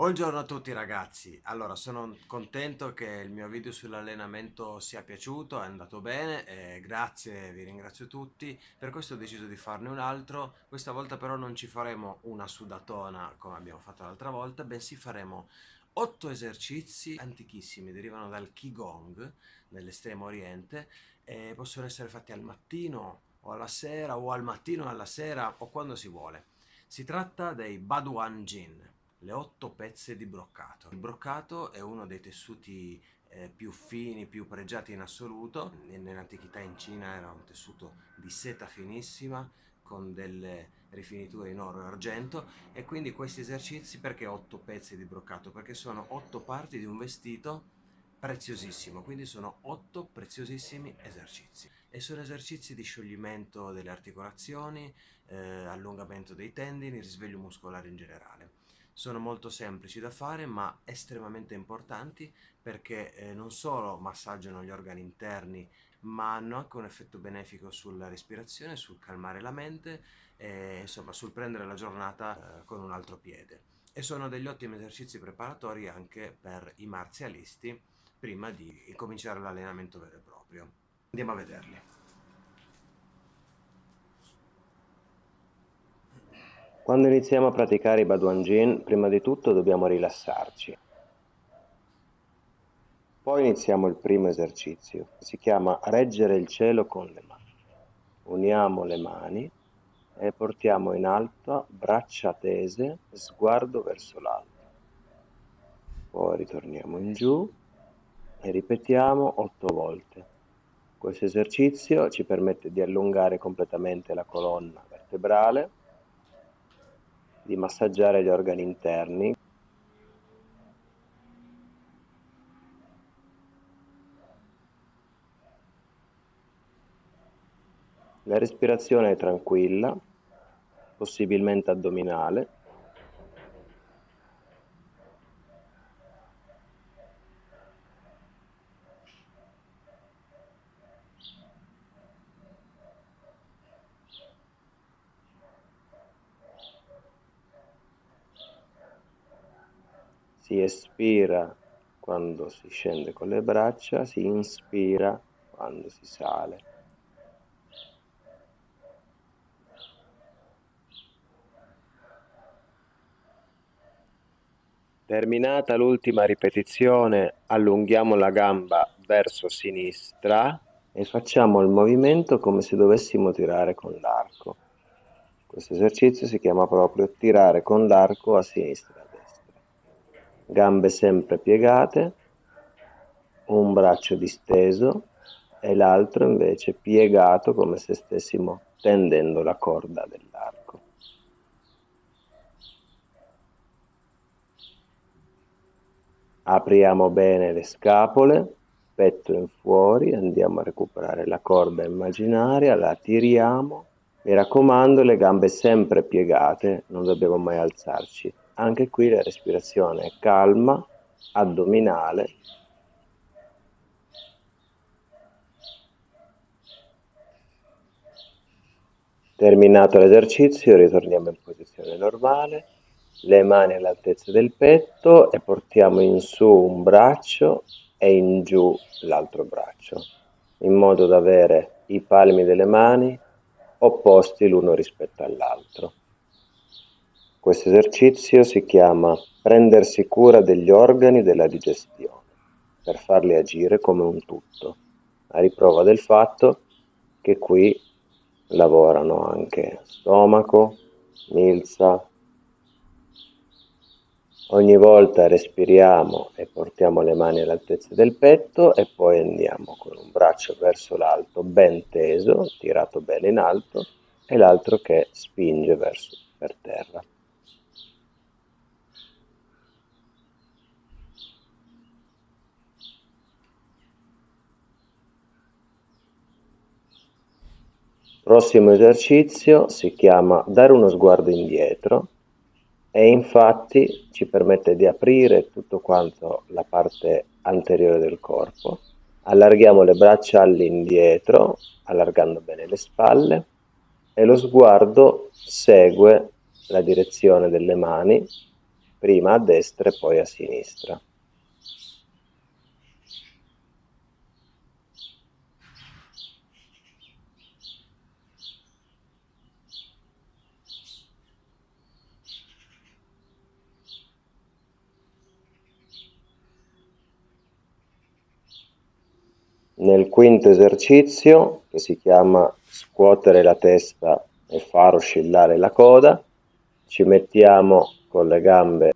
Buongiorno a tutti ragazzi, allora sono contento che il mio video sull'allenamento sia piaciuto, è andato bene, grazie, vi ringrazio tutti, per questo ho deciso di farne un altro, questa volta però non ci faremo una sudatona come abbiamo fatto l'altra volta, bensì faremo 8 esercizi antichissimi, derivano dal Qigong nell'estremo oriente e possono essere fatti al mattino o alla sera o al mattino alla sera o quando si vuole. Si tratta dei Baduan Jin le otto pezze di broccato. Il broccato è uno dei tessuti eh, più fini, più pregiati in assoluto. Nell'antichità in Cina era un tessuto di seta finissima con delle rifiniture in oro e argento e quindi questi esercizi perché otto pezzi di broccato? Perché sono otto parti di un vestito preziosissimo, quindi sono otto preziosissimi esercizi e sono esercizi di scioglimento delle articolazioni, eh, allungamento dei tendini, risveglio muscolare in generale sono molto semplici da fare ma estremamente importanti perché eh, non solo massaggiano gli organi interni ma hanno anche un effetto benefico sulla respirazione, sul calmare la mente e insomma sul prendere la giornata eh, con un altro piede e sono degli ottimi esercizi preparatori anche per i marzialisti prima di cominciare l'allenamento vero e proprio. Andiamo a vederli. Quando iniziamo a praticare i Baduan Jin, prima di tutto dobbiamo rilassarci. Poi iniziamo il primo esercizio, si chiama reggere il cielo con le mani. Uniamo le mani e portiamo in alto, braccia tese, sguardo verso l'alto. Poi ritorniamo in giù e ripetiamo otto volte. Questo esercizio ci permette di allungare completamente la colonna vertebrale di massaggiare gli organi interni. La respirazione è tranquilla, possibilmente addominale. Si espira quando si scende con le braccia, si inspira quando si sale. Terminata l'ultima ripetizione, allunghiamo la gamba verso sinistra e facciamo il movimento come se dovessimo tirare con l'arco. Questo esercizio si chiama proprio tirare con l'arco a sinistra gambe sempre piegate, un braccio disteso e l'altro invece piegato come se stessimo tendendo la corda dell'arco. Apriamo bene le scapole, petto in fuori, andiamo a recuperare la corda immaginaria, la tiriamo. Mi raccomando, le gambe sempre piegate, non dobbiamo mai alzarci. Anche qui la respirazione è calma, addominale. Terminato l'esercizio ritorniamo in posizione normale, le mani all'altezza del petto e portiamo in su un braccio e in giù l'altro braccio, in modo da avere i palmi delle mani opposti l'uno rispetto all'altro. Questo esercizio si chiama prendersi cura degli organi della digestione, per farli agire come un tutto, a riprova del fatto che qui lavorano anche stomaco, milza. Ogni volta respiriamo e portiamo le mani all'altezza del petto e poi andiamo con un braccio verso l'alto ben teso, tirato bene in alto, e l'altro che spinge verso per terra. Prossimo esercizio si chiama dare uno sguardo indietro e infatti ci permette di aprire tutto quanto la parte anteriore del corpo. Allarghiamo le braccia all'indietro, allargando bene le spalle e lo sguardo segue la direzione delle mani prima a destra e poi a sinistra. Nel quinto esercizio, che si chiama scuotere la testa e far oscillare la coda, ci mettiamo con le gambe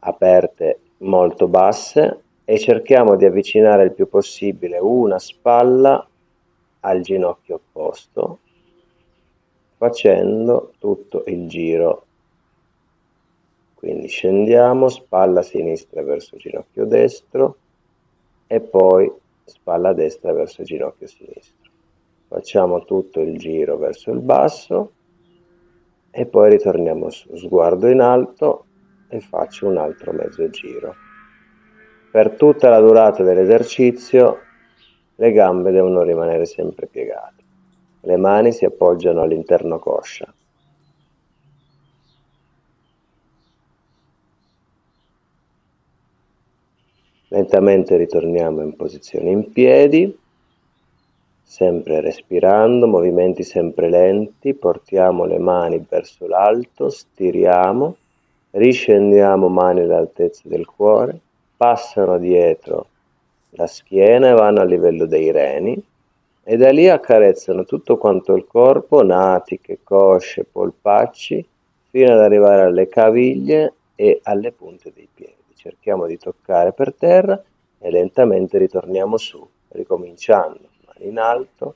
aperte molto basse e cerchiamo di avvicinare il più possibile una spalla al ginocchio opposto facendo tutto il giro. Quindi scendiamo spalla sinistra verso ginocchio destro e poi spalla destra verso ginocchio sinistro. Facciamo tutto il giro verso il basso e poi ritorniamo su, sguardo in alto e faccio un altro mezzo giro. Per tutta la durata dell'esercizio le gambe devono rimanere sempre piegate. Le mani si appoggiano all'interno coscia. Lentamente ritorniamo in posizione in piedi, sempre respirando, movimenti sempre lenti, portiamo le mani verso l'alto, stiriamo, riscendiamo mani all'altezza del cuore, passano dietro la schiena e vanno a livello dei reni e da lì accarezzano tutto quanto il corpo, natiche, cosce, polpacci, fino ad arrivare alle caviglie e alle punte dei piedi cerchiamo di toccare per terra e lentamente ritorniamo su, ricominciando, mani in alto,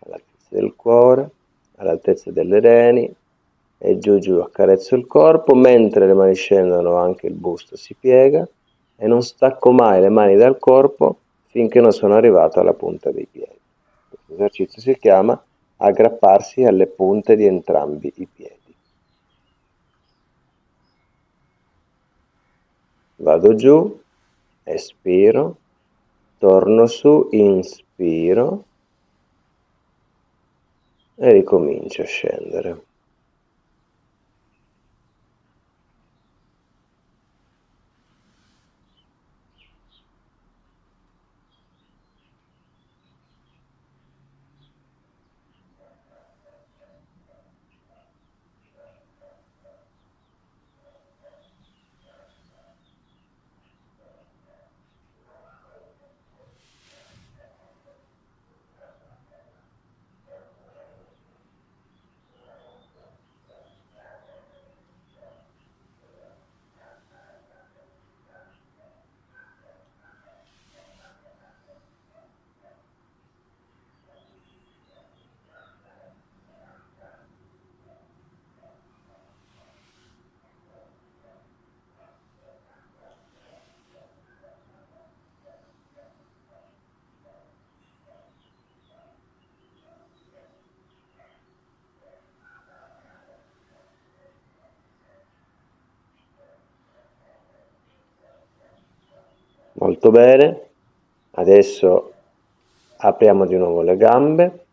all'altezza del cuore, all'altezza delle reni e giù giù accarezzo il corpo, mentre le mani scendono anche il busto si piega e non stacco mai le mani dal corpo finché non sono arrivato alla punta dei piedi. Questo esercizio si chiama aggrapparsi alle punte di entrambi i piedi. Vado giù, espiro, torno su, inspiro e ricomincio a scendere. Molto bene, adesso apriamo di nuovo le gambe,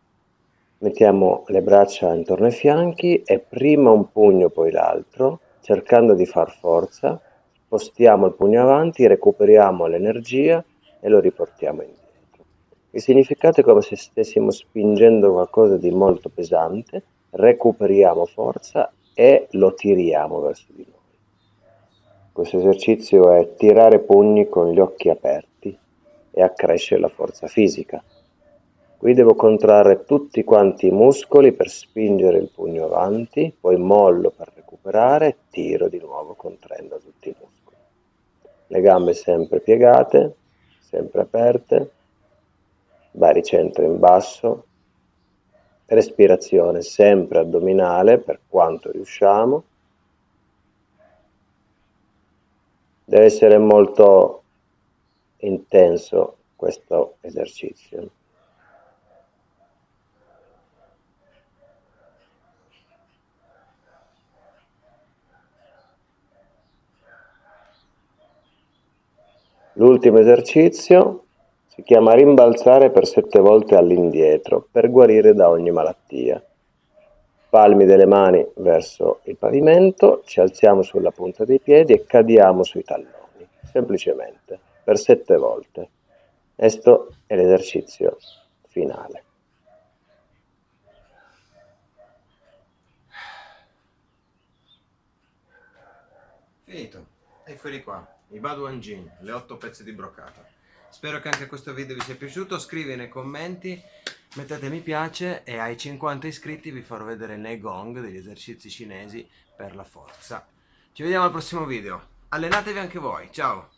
mettiamo le braccia intorno ai fianchi e prima un pugno poi l'altro, cercando di far forza, spostiamo il pugno avanti, recuperiamo l'energia e lo riportiamo indietro. Il significato è come se stessimo spingendo qualcosa di molto pesante, recuperiamo forza e lo tiriamo verso di noi. Questo esercizio è tirare pugni con gli occhi aperti e accrescere la forza fisica. Qui devo contrarre tutti quanti i muscoli per spingere il pugno avanti, poi mollo per recuperare e tiro di nuovo contraendo tutti i muscoli. Le gambe sempre piegate, sempre aperte, baricentro in basso, respirazione sempre addominale per quanto riusciamo Deve essere molto intenso questo esercizio. L'ultimo esercizio si chiama rimbalzare per sette volte all'indietro per guarire da ogni malattia. Palmi delle mani verso il pavimento, ci alziamo sulla punta dei piedi e cadiamo sui talloni, semplicemente, per sette volte. Questo è l'esercizio finale. Finito. Eccoli qua, i Baduan Jean, le otto pezzi di brocata. Spero che anche questo video vi sia piaciuto, scrivi nei commenti, mettete mi piace e ai 50 iscritti vi farò vedere nei gong degli esercizi cinesi per la forza. Ci vediamo al prossimo video. Allenatevi anche voi, ciao!